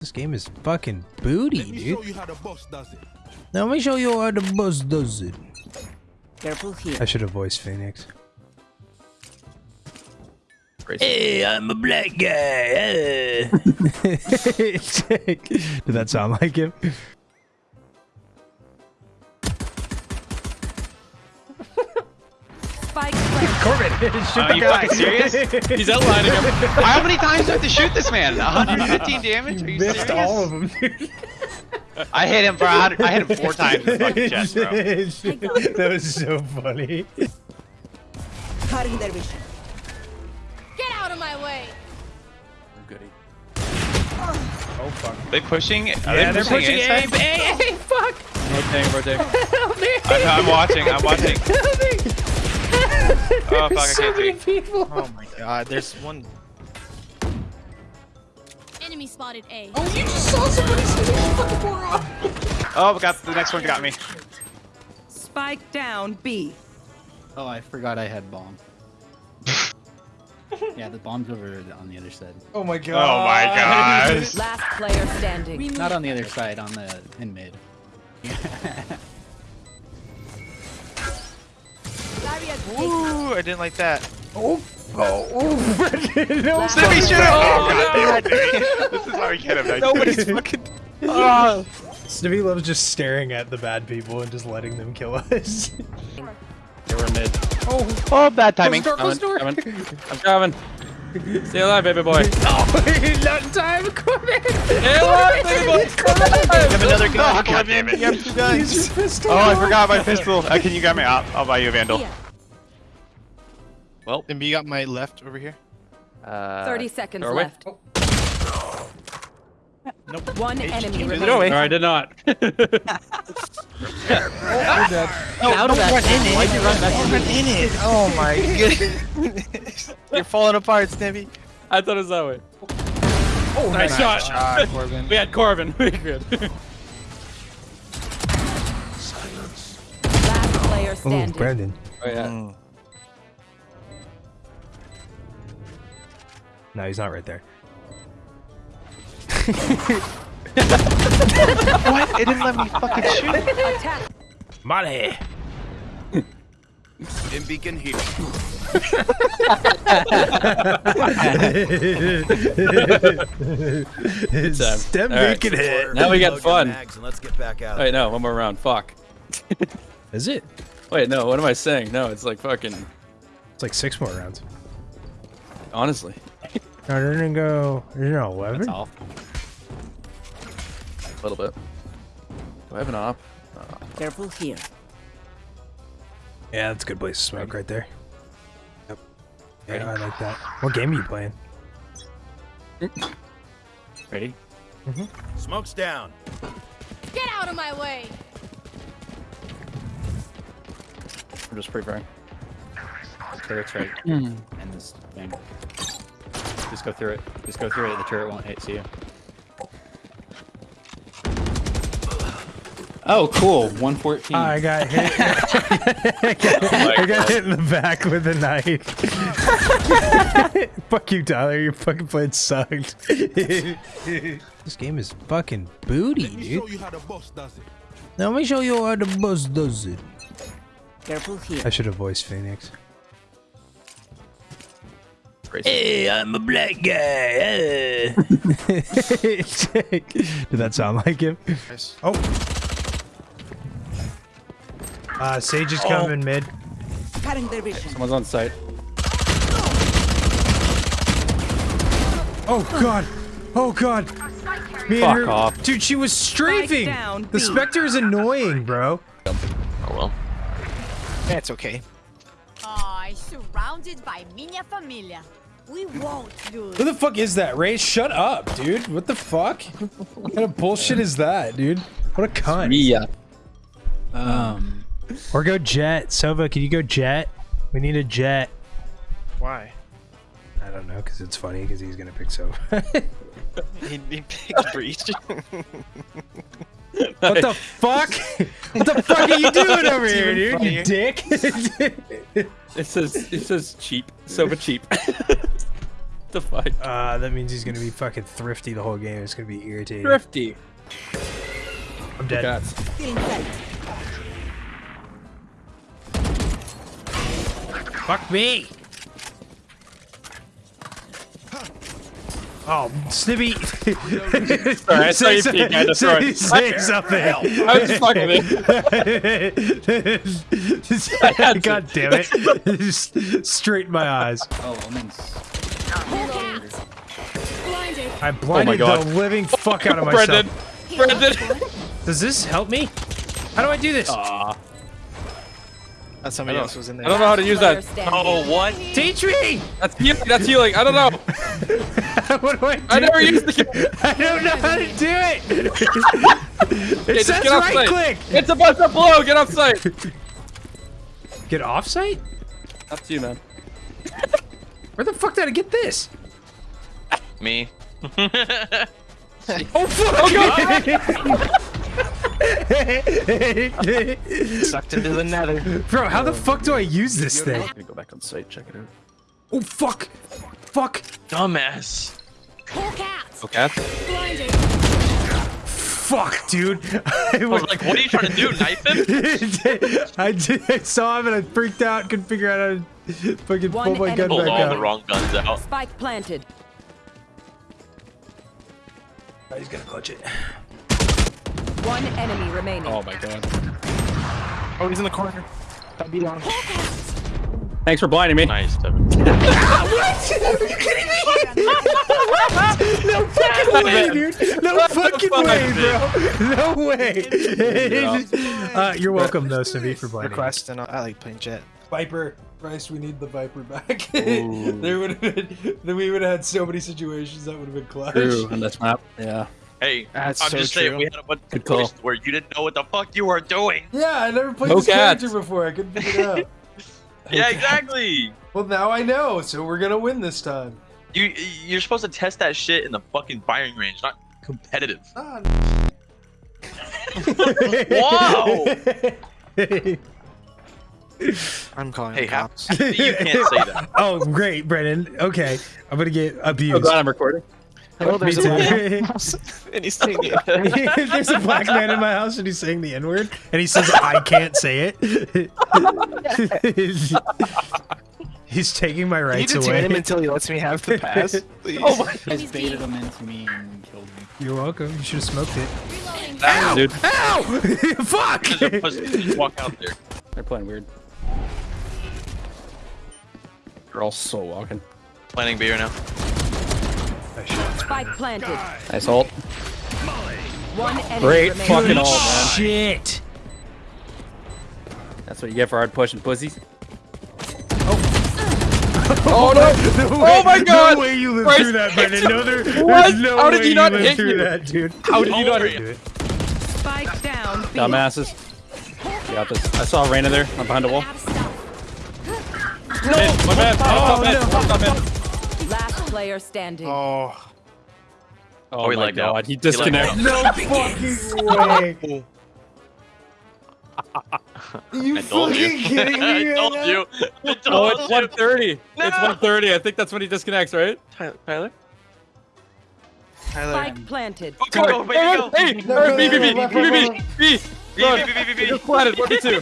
This game is fucking booty, Let me dude. show you how the boss does it. Now let me show you how the boss does it. Careful here. I should have voiced Phoenix. Hey, I'm a black guy. Did that sound like him? Corbin, shoot Are you fucking serious? He's outlining him. How many times do I have to shoot this man? 115 damage? Are you Missed serious? all of them, dude. I hit him for 100. I hit him four times in the fucking chest, bro. that was so funny. Cutting their vision. Get out of my way! I'm Goody. Oh. oh fuck. They pushing? Are Yeah, they they're pushing, pushing A? A. Hey, hey, fuck. Rotating, rotating. I'm, I'm watching. I'm watching. Oh fuck! I so can't many see. people. Oh my god, there's one. Enemy spotted A. Oh, you just saw somebody sitting in fucking moron. Oh, got the next one got me. Spike down B. Oh, I forgot I had bomb. yeah, the bomb's over on the other side. Oh my god. Oh my god. Last player standing. Not on the other side, on the in mid. Ooh, I didn't like that. Oh, oh, oh. no, Last Snippy, shoot him! Oh no. god damn it, This is why we can't have nice Nobody's things. fucking. Oh. Snippy loves just staring at the bad people and just letting them kill us. They were mid. oh, Oh, bad timing. close door, Coming, close door. coming. I'm coming. Stay alive, baby boy. Oh, not in time, Corbin. Stay alive, baby boy. You have another Oh gun. god damn You have two guns. Use your pistol. Oh, I forgot my pistol. Uh, can you grab me? I'll, I'll buy you a vandal. Here. Well, And you got my left over here. uh, 30 seconds doorway? left. Nope. One Hey, enemy keep remaining. No, I did not. No, Out of that. run in it. Why'd you run back Don't run in it. Oh my goodness. You're falling apart, Snippy. I thought it was that way. Oh, Nice shot. shot, Corbin. We had Corbin. We good. Last player Oh, standing. Brandon. Oh yeah. Mm. No, he's not right there. What? It didn't let me fucking shoot. Attack. Money. In beacon here. time. Um, Stem All right. making hit. Now we got fun. mags and let's get back out. Wait, no, one more round. Fuck. Is it? Wait, no, what am I saying? No, it's like fucking. It's like six more rounds. Honestly. No, they're gonna go. There's no eleven. That's all. A little bit. Do I have an op? Careful here. Yeah, that's a good place to smoke right there. Yep. Yeah, I like that. What game are you playing? Ready? Mm-hmm. Smoke's down. Get out of my way! I'm just preparing. Turret's right. Hmm. and this thing. Just go through it. Just go through it. The turret won't hit you. Oh, cool. 114. I got hit. Oh I got, I got hit in the back with a knife. Fuck you, Tyler. Your fucking plan sucked. this game is fucking booty, Let me show dude. you how the boss does it. Now let me show you how the boss does it. Careful here. I should have voiced Phoenix. Racist. Hey, I'm a black guy. Did that sound like him? Nice. Oh. Uh, Sage is coming mid. Cutting their vision. Someone's on site. Oh god. Oh god. Me Fuck and her, off. Dude, she was strafing. down, the B. Spectre is annoying, bro. Oh well. That's okay. Aw, surrounded by minha família. We won't lose. Who the fuck is that, Ray? Shut up, dude. What the fuck? what kind of bullshit is that, dude? What a cunt. Mia. Um, Or go Jett. Sova, can you go Jett? We need a Jett. Why? I don't know, because it's funny, because he's gonna pick Sova. He, he picked Breach. what the fuck? what the fuck are you doing over here, even dude? You dick? It says it says cheap. Sova cheap. the fuck? Uh, that means he's gonna be fucking thrifty the whole game. It's gonna be irritating. Thrifty. I'm dead. Cats. Fuck me! Oh, Snippy! Sorry, I saw you peek at the some- say, say something. I was fucking with you. God damn it! Just straight in my eyes. Oh, omens. Blinded. I blinded oh God. the living fuck out of myself. Brendan. Brendan. Does this help me? How do I do this? Aw. That somebody else was in there. I don't know how to use that. standing. Oh, what? Teach me! That's healing. That's healing. I don't know. what do I do? I never used the. I don't know how to do it! Okay, it just says get off right site. click! It's a bus up below. Get off site. Get off site? That's you, man. Where the fuck did I get this? Me. Oh fuck! Oh, Sucked into the nether. Bro, how the fuck do I use this thing? I'm gonna go back on site. Check it out. Oh fuck! Fuck! Dumbass. Hawk out. Okay. Blinded. Fuck, dude! I was like, what are you trying to do? Knife him? I did. I saw him and I freaked out. Couldn't figure out how to fucking One pull my gun enemy Pulled back all out. the wrong guns out. Spike planted. Oh, he's gonna clutch it. One enemy remaining. Oh my god. Oh, he's in the corner. That beat on him. Thanks for blinding me. Nice, Devin. No fucking way, dude! No fucking way, bro! No way! uh, you're welcome, though, Snippy, for blinding. Request and I like playing Jett. Viper, Bryce, we need the Viper back. there would have been, then we would have had so many situations that would have been clutch. True. On this map. Yeah. Hey, That's I'm so just saying, true. we had a bunch of situations where you didn't know what the fuck you were doing. Yeah, I never played No this cats. character before. I couldn't figure it out. Yeah, exactly. Well, now I know, so we're gonna win this time. You you're supposed to test that shit in the fucking firing range, not competitive. Ah. Whoa! I'm calling Hey, the cops. you can't say that. oh, great, Brennan. Okay, I'm gonna get abused. Oh abused. god, I'm recording. Hello, Me there's a too. black house, and he's saying it. There's a black man in my house and he's saying the N word and he says I can't say it. he's taking my Can you rights detain away. him until he lets me have the pass? Please. Oh my! You guys baited him into me and killed me. You're welcome. You should have smoked it. Reloading. Dude, Ow! Fuck! Just a pussy, just walk out there. they're playing weird. They're all so walking. Planning beer now. Spike planted. Nice ult. One enemy Great remaining. fucking ult, man. Shit! That's what you get for hard pushing pussies. Oh, oh no! Oh, no way, my God! No way you lived Bryce through that, Brennan. No, there, What? there's no How did way he not lived hit through you? that, dude. How did you not Over hit it. Spike down. B. Dumbasses. You got this. I saw Reyna there. I'm behind a wall. Out of stuff. Mid, my bad. Oh, Oh, man. no. Top mid. Last player standing. Oh, Oh he my lagged out. god, he He lagged. No fucking way! You fucking you. kidding me? I told right you. I Oh, it's you. 130. It's 130. I think that's when he disconnects, right? Tyler. Tyler? Tyler. Spike planted. Go, go, go, baby, go. Hey, No, or no, B, B, no, B, no, B, B, B, B. B, B, B, B, B, B. Just planted. One, two.